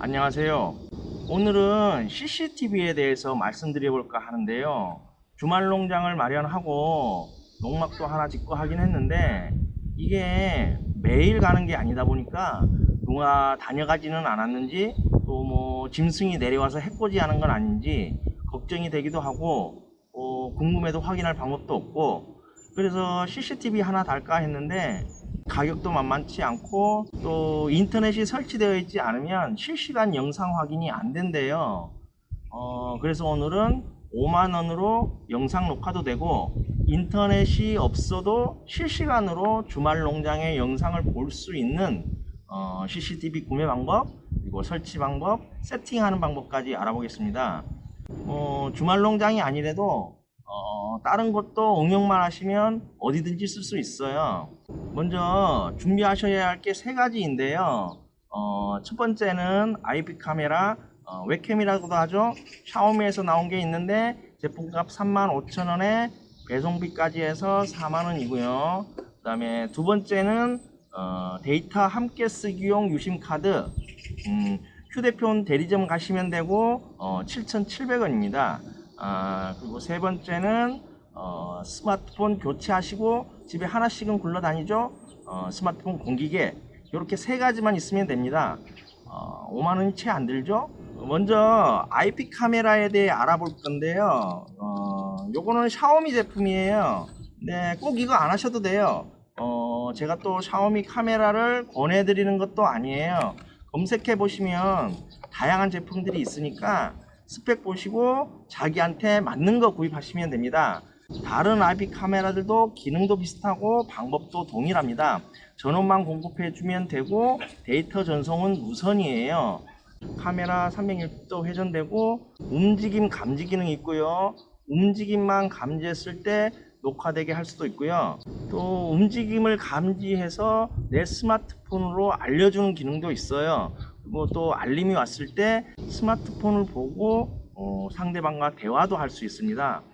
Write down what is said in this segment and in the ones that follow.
안녕하세요. 오늘은 CCTV에 대해서 말씀드려 볼까 하는데요. 주말 농장을 마련하고 농막도 하나 짓고 하긴 했는데 이게 매일 가는 게 아니다 보니까 누가 다녀가지는 않았는지 또 뭐 짐승이 내려와서 해코지 하는 건 아닌지 걱정이 되기도 하고 어, 궁금해도 확인할 방법도 없고 그래서 CCTV 하나 달까 했는데 가격도 만만치 않고 또 인터넷이 설치되어 있지 않으면 실시간 영상 확인이 안 된대요. 어, 그래서 오늘은 5만원으로 영상 녹화도 되고 인터넷이 없어도 실시간으로 주말 농장의 영상을 볼 수 있는 어, CCTV 구매 방법 그리고 설치 방법 세팅하는 방법까지 알아보겠습니다. 어, 주말 농장이 아니래도 어, 다른 것도 응용만 하시면 어디든지 쓸 수 있어요. 먼저 준비하셔야 할 게 세 가지인데요. 어, 첫 번째는 IP 카메라, 어, 웹캠이라고도 하죠. 샤오미에서 나온 게 있는데 제품값 35,000원에 배송비까지 해서 4만원이고요. 그 다음에 두 번째는 어, 데이터 함께 쓰기용 유심 카드 음, 휴대폰 대리점 가시면 되고 어, 7,700원입니다. 아, 그리고 세 번째는 어, 스마트폰 교체하시고 집에 하나씩은 굴러다니죠. 어, 스마트폰 공기계 이렇게 세 가지만 있으면 됩니다. 어, 5만 원이 채 안 들죠? 먼저 IP 카메라에 대해 알아볼 건데요. 어, 요거는 샤오미 제품이에요. 네, 꼭 이거 안 하셔도 돼요. 어, 제가 또 샤오미 카메라를 권해드리는 것도 아니에요. 검색해 보시면 다양한 제품들이 있으니까 스펙 보시고 자기한테 맞는 거 구입하시면 됩니다. 다른 IP 카메라들도 기능도 비슷하고 방법도 동일합니다. 전원만 공급해 주면 되고 데이터 전송은 무선이에요. 카메라 360도 회전되고 움직임 감지 기능이 있고요. 움직임만 감지했을 때 녹화되게 할 수도 있고요. 또 움직임을 감지해서 내 스마트폰으로 알려주는 기능도 있어요. 그리고 또 알림이 왔을 때 스마트폰을 보고 어, 상대방과 대화도 할 수 있습니다.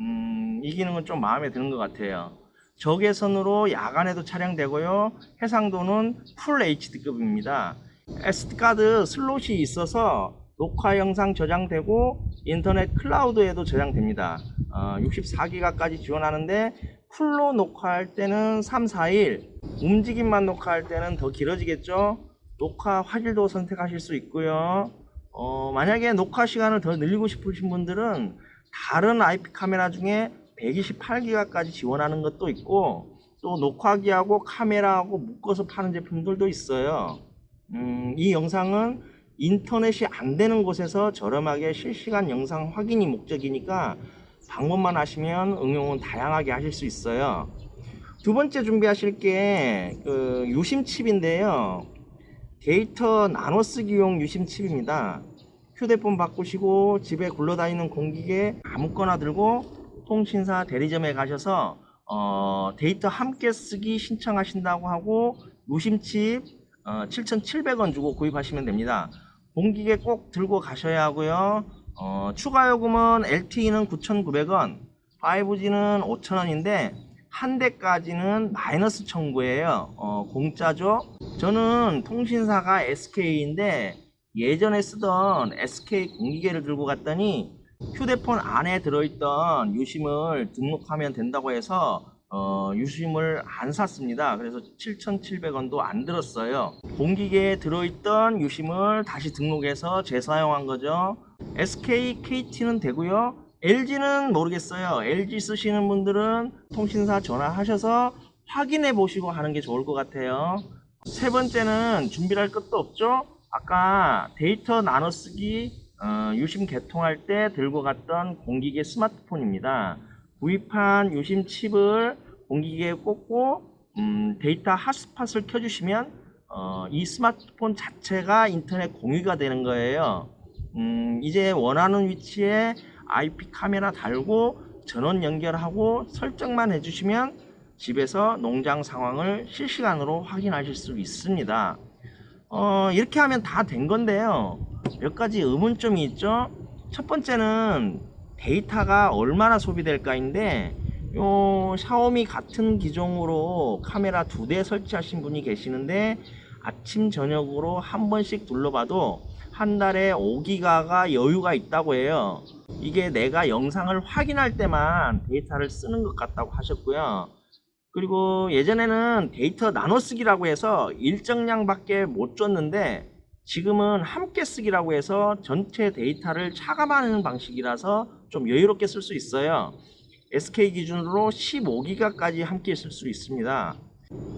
음, 이 기능은 좀 마음에 드는 것 같아요. 적외선으로 야간에도 촬영되고요. 해상도는 full HD급입니다. SD카드 슬롯이 있어서 녹화 영상 저장되고 인터넷 클라우드에도 저장됩니다. 어, 64기가까지 지원하는데 풀로 녹화할 때는 3, 4일 움직임만 녹화할 때는 더 길어지겠죠. 녹화 화질도 선택하실 수 있고요. 어, 만약에 녹화 시간을 더 늘리고 싶으신 분들은 다른 IP 카메라 중에 128기가까지 지원하는 것도 있고 또 녹화기하고 카메라하고 묶어서 파는 제품들도 있어요. 음, 이 영상은 인터넷이 안 되는 곳에서 저렴하게 실시간 영상 확인이 목적이니까 방법만 하시면 응용은 다양하게 하실 수 있어요. 두 번째 준비하실 게 그 유심 칩인데요. 데이터 나눠 쓰기용 유심 칩입니다. 휴대폰 바꾸시고 집에 굴러다니는 공기계 아무거나 들고 통신사 대리점에 가셔서 어, 데이터 함께 쓰기 신청하신다고 하고 유심칩 어, 7,700원 주고 구입하시면 됩니다. 공기계 꼭 들고 가셔야 하고요. 어, 추가 요금은 LTE는 9,900원, 5G는 5,000원인데 한 대까지는 마이너스 청구예요. 어, 공짜죠. 저는 통신사가 SK인데 예전에 쓰던 SK 공기계를 들고 갔더니 휴대폰 안에 들어있던 유심을 등록하면 된다고 해서 어, 유심을 안 샀습니다. 그래서 7,700원도 안 들었어요. 공기계에 들어있던 유심을 다시 등록해서 재사용한 거죠. SK, KT는 되고요. LG는 모르겠어요. LG 쓰시는 분들은 통신사 전화하셔서 확인해 보시고 하는 게 좋을 것 같아요. 세 번째는 준비할 것도 없죠. 아까 데이터 나눠 쓰기 어, 유심 개통할 때 들고 갔던 공기계 스마트폰입니다. 구입한 유심 칩을 공기계에 꽂고 음, 데이터 핫스팟을 켜주시면 어, 이 스마트폰 자체가 인터넷 공유가 되는 거예요. 음, 이제 원하는 위치에 IP 카메라 달고 전원 연결하고 설정만 해주시면 집에서 농장 상황을 실시간으로 확인하실 수 있습니다. 어, 이렇게 하면 다 된 건데요. 몇 가지 의문점이 있죠. 첫 번째는 데이터가 얼마나 소비될까인데 요 샤오미 같은 기종으로 카메라 두 대 설치하신 분이 계시는데 아침 저녁으로 한 번씩 둘러봐도 한 달에 5기가가 여유가 있다고 해요. 이게 내가 영상을 확인할 때만 데이터를 쓰는 것 같다고 하셨고요. 그리고 예전에는 데이터 나눠 쓰기라고 해서 일정량 밖에 못 줬는데 지금은 함께 쓰기라고 해서 전체 데이터를 차감하는 방식이라서 좀 여유롭게 쓸 수 있어요. SK 기준으로 15기가까지 함께 쓸 수 있습니다.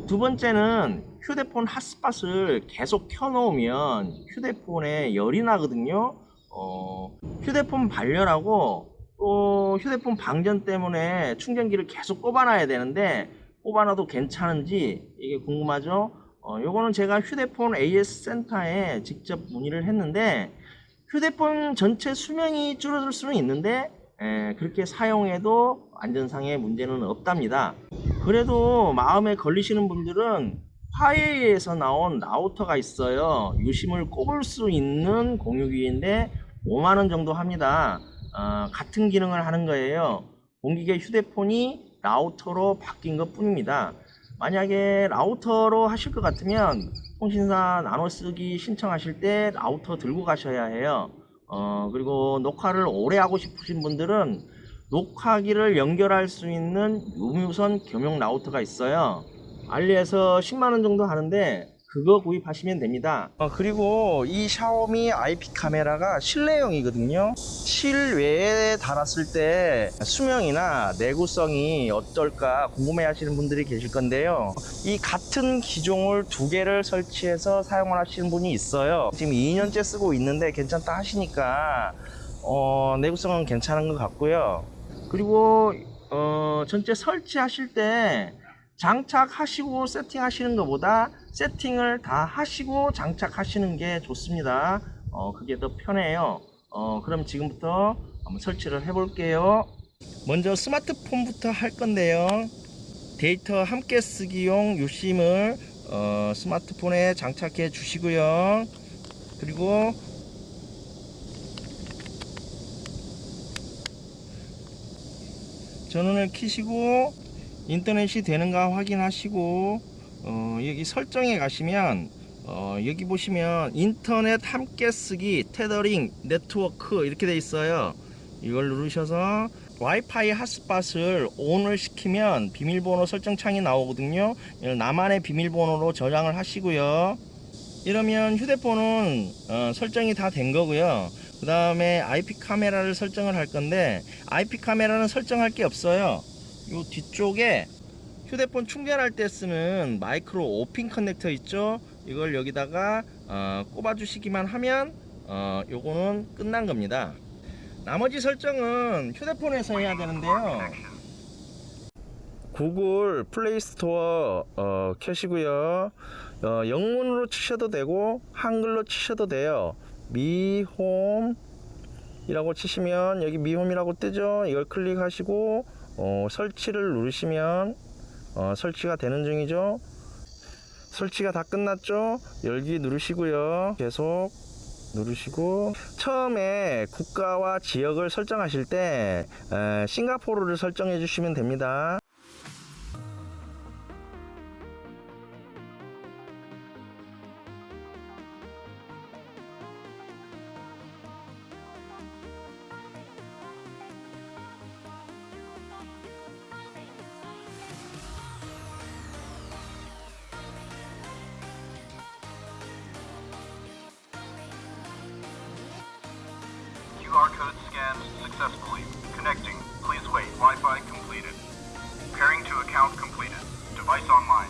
두 번째는 휴대폰 핫스팟을 계속 켜놓으면 휴대폰에 열이 나거든요. 어, 휴대폰 발열하고 또 휴대폰 방전 때문에 충전기를 계속 꼽아놔야 되는데 꼽아놔도 괜찮은지 이게 궁금하죠? 어, 요거는 제가 휴대폰 AS 센터에 직접 문의를 했는데 휴대폰 전체 수명이 줄어들 수는 있는데 에, 그렇게 사용해도 안전상의 문제는 없답니다. 그래도 마음에 걸리시는 분들은 화웨이에서 나온 라우터가 있어요. 유심을 꼽을 수 있는 공유기인데 5만원 정도 합니다. 어, 같은 기능을 하는 거예요. 공기계 휴대폰이 라우터로 바뀐 것 뿐입니다. 만약에 라우터로 하실 것 같으면 통신사 나눠 쓰기 신청하실 때 라우터 들고 가셔야 해요. 어, 그리고 녹화를 오래 하고 싶으신 분들은 녹화기를 연결할 수 있는 유무선 겸용 라우터가 있어요. 알리에서 10만원 정도 하는데 그거 구입하시면 됩니다. 어, 그리고 이 샤오미 IP 카메라가 실내용이거든요. 실외에 달았을 때 수명이나 내구성이 어떨까 궁금해 하시는 분들이 계실 건데요. 이 같은 기종을 두 개를 설치해서 사용을 하시는 분이 있어요. 지금 2년째 쓰고 있는데 괜찮다 하시니까 어, 내구성은 괜찮은 것 같고요. 그리고 어, 전체 설치하실 때 장착하시고 세팅하시는 것보다 세팅을 다 하시고 장착하시는 게 좋습니다. 어, 그게 더 편해요. 어, 그럼 지금부터 한번 설치를 해 볼게요. 먼저 스마트폰부터 할 건데요. 데이터 함께 쓰기용 유심을 어, 스마트폰에 장착해 주시고요. 그리고 전원을 켜시고 인터넷이 되는가 확인하시고 어, 여기 설정에 가시면 어, 여기 보시면 인터넷 함께 쓰기 테더링 네트워크 이렇게 돼 있어요. 이걸 누르셔서 와이파이 핫스팟을 ON을 시키면 비밀번호 설정 창이 나오거든요. 나만의 비밀번호로 저장을 하시고요. 이러면 휴대폰은 어, 설정이 다 된 거고요 그 다음에 IP 카메라를 설정을 할 건데 IP 카메라는 설정할 게 없어요. 요 뒤쪽에 휴대폰 충전할 때 쓰는 마이크로 오핀 커넥터 있죠? 이걸 여기다가 어, 꼽아 주시기만 하면 어, 요거는 끝난 겁니다. 나머지 설정은 휴대폰에서 해야 되는데요. 구글 플레이 스토어 어, 켜시고요. 어, 영문으로 치셔도 되고 한글로 치셔도 돼요 미홈 이라고 치시면 여기 미홈이라고 뜨죠? 이걸 클릭하시고 어, 설치를 누르시면 어, 설치가 되는 중이죠? 설치가 다 끝났죠? 열기 누르시고요. 계속 누르시고. 처음에 국가와 지역을 설정하실 때 에, 싱가포르를 설정해 주시면 됩니다 QR code scanned successfully. Connecting. Please wait. Wi-Fi completed. Pairing to account completed. Device online.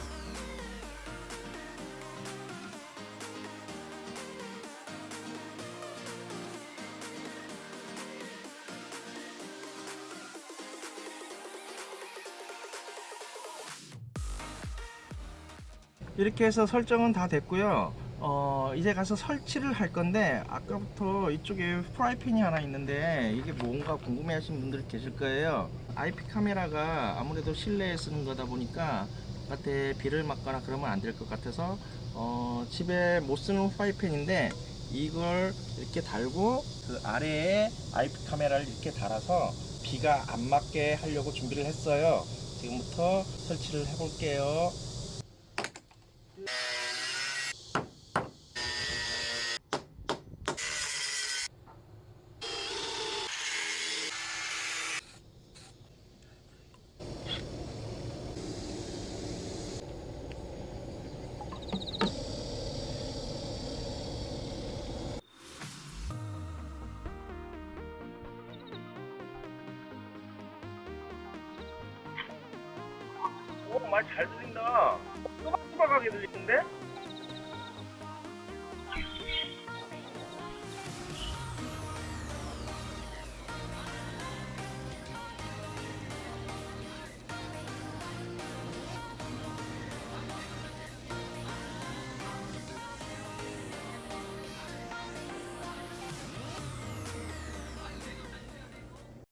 이렇게 해서 설정은 다 됐고요 어 이제 가서 설치를 할 건데 아까부터 이쪽에 프라이팬이 하나 있는데 이게 뭔가 궁금해 하시는 분들 계실 거예요. IP 카메라가 아무래도 실내에 쓰는 거다 보니까 바깥에 비를 맞거나 그러면 안 될 것 같아서 어 집에 못 쓰는 프라이팬인데 이걸 이렇게 달고 그 아래에 IP 카메라를 이렇게 달아서 비가 안 맞게 하려고 준비를 했어요. 지금부터 설치를 해 볼게요 말 잘 들린다. 또박또박하게 들리는데?